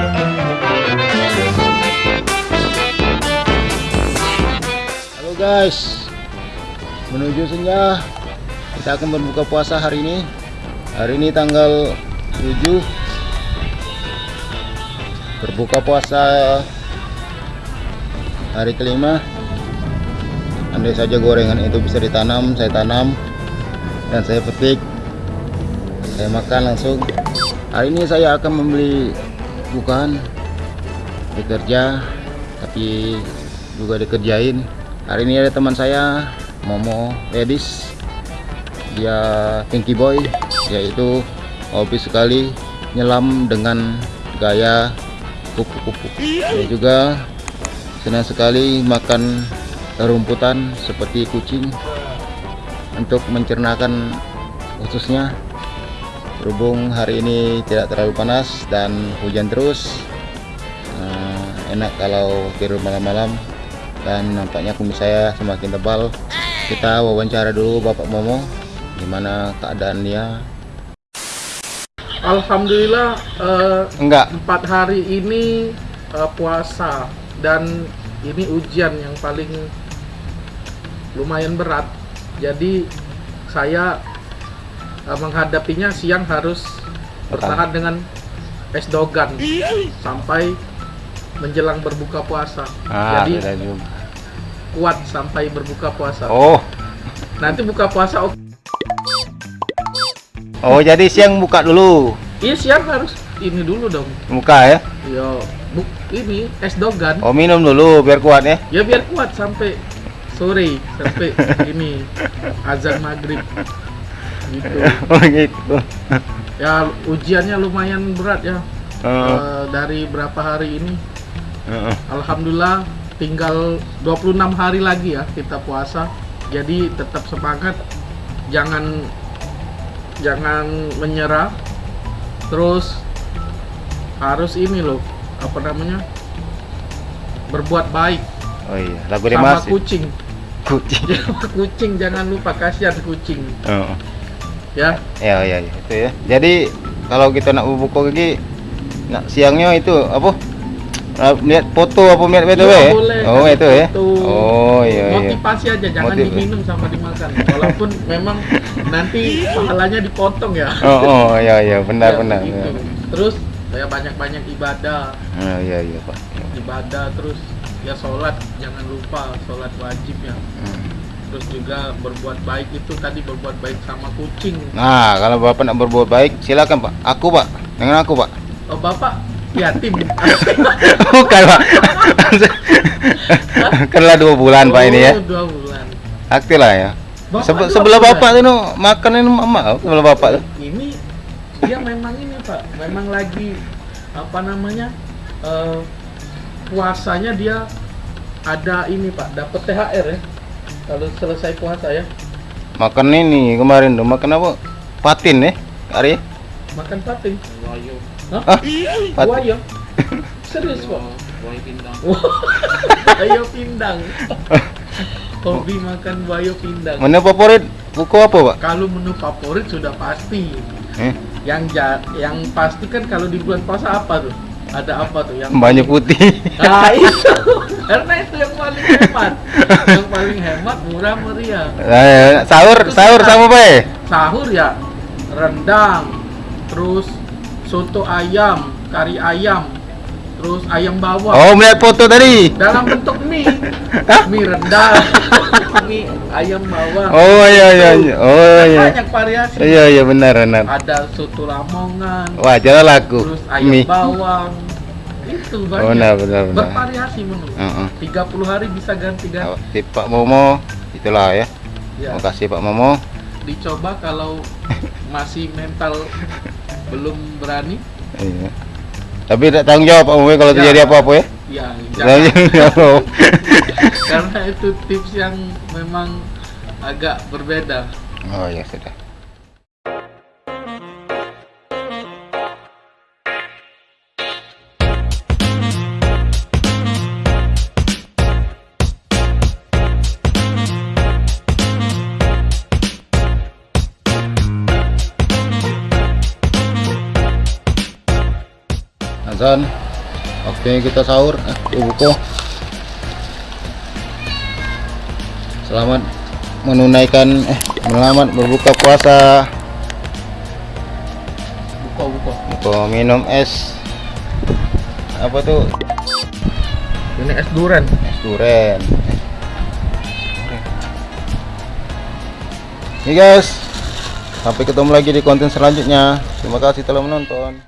Halo guys. Menuju senja. Kita akan berbuka puasa hari ini. Hari ini tanggal 7 Berbuka puasa Hari kelima. Andai saja gorengan itu bisa ditanam Saya tanam. Dan saya petik. Saya makan langsung. Hari ini saya akan membeli bukan. Bekerja tapi juga dikerjain. Hari ini ada teman saya Momo Ladies dia Pinky Boy yaitu hobi sekali nyelam dengan gaya kupu-kupu. Dia juga senang sekali makan rumputan seperti kucing untuk mencernakan khususnya berhubung hari ini tidak terlalu panas dan hujan terus uh, enak kalau tidur malam-malam. Dan nampaknya kumis saya semakin tebal. Kita wawancara dulu Bapak Momo gimana keadaan dia? Alhamdulillah eh, enggak. empat hari ini eh, puasa. Dan ini ujian yang paling lumayan berat. Jadi saya menghadapinya siang harus bertahan dengan es dogan sampai menjelang berbuka puasa. Ah, jadi kuat sampai berbuka puasa. Oh. Nanti buka puasa oke oh jadi siang buka dulu? Iya siang harus ini dulu dong. Buka ya? Yo buk ini es dogan. Oh minum dulu biar kuat ya? Ya biar kuat sampai sore sampai ini azan maghrib gitu. Oh gitu. Ya ujiannya lumayan berat ya. Oh, Eh, dari berapa hari ini? Oh. alhamdulillah tinggal 26 hari lagi ya kita puasa. Jadi tetap semangat. Jangan jangan menyerah. Terus harus ini loh apa namanya? Berbuat baik. Oh iya. Lagu sama kucing. Kucing. Kucing jangan lupa kasihan kucing. Oh. Ya. Ya ya ya itu ya. Jadi kalau kita nak buka lagi nak siangnya itu apa? Lihat foto apa lihat BTW? Iya, ya? boleh, oh itu ya. foto. oh iya iya. Motivasi aja jangan Motiv- diminum sama dimakan. Walaupun memang nanti pahalanya dipotong ya. Oh oh iya iya benar Ya, benar begitu. benar. terus ya banyak-banyak ibadah. Oh iya iya pak. Ibadah terus ya sholat jangan lupa sholat wajib ya. Hmm. Terus juga berbuat baik itu tadi berbuat baik sama kucing. Nah kalau bapak nak berbuat baik silakan pak. Aku pak. Dengan aku pak. Oh bapak yatim. Bukan pak. Kenlah dua bulan pak ini ya. Oh, dua bulan. Aktif lah ya. Bapak Sebe- sebelah bapak tuh no, makan ini mama sebelah bapak tuh ini dia memang ini pak. Memang lagi apa namanya eh, puasanya dia ada ini pak. Dapat THR ya kalau selesai puasa ya? Makan ini kemarin tuh makan apa? Patin ya hari makan pating Hah? ah patin? Serius pak? Buaya pindang. Buaya pindang. Hobi makan buaya pindang. Mana favorit buku apa pak? Kalau menu favorit sudah pasti. Eh, Yang ja yang pasti kan kalau di bulan puasa apa tuh? Ada apa tuh yang banyak putih. Nah itu. Karena itu yang paling hemat. Yang paling hemat murah meriah. Eh, sahur sahur sama apa ya? Sahur ya rendang Terus soto ayam Kari ayam Terus ayam bawang. Oh melihat foto tadi. Dalam bentuk mie. Mie rendang mie ayam bawang. Oh iya iya iya. oh iya. Banyak variasi. Iya iya benar benar. Ada soto lamongan. Wah jalan laku. Terus ayam mie. bawang. Itu oh banyak. benar benar benar. Bervariasi menu. Heeh. 30 hari bisa ganti-ganti Oh, si Pak Momo itulah ya. Ya, terima kasih Pak Momo. Dicoba kalau masih mental belum berani. Iya. tapi tidak tanggung jawab Pak Momo kalau Ya. terjadi apa-apa ya ya Tanggung jangan. jawab. karena itu tips yang memang agak berbeda. Oh ya sudah. Azan waktunya kita sahur eh, buku Selamat menunaikan eh selamat berbuka puasa. buka buka Mau minum es apa tuh? ini es durian Es duren. Nih guys, sampai ketemu lagi di konten selanjutnya. Terima kasih telah menonton.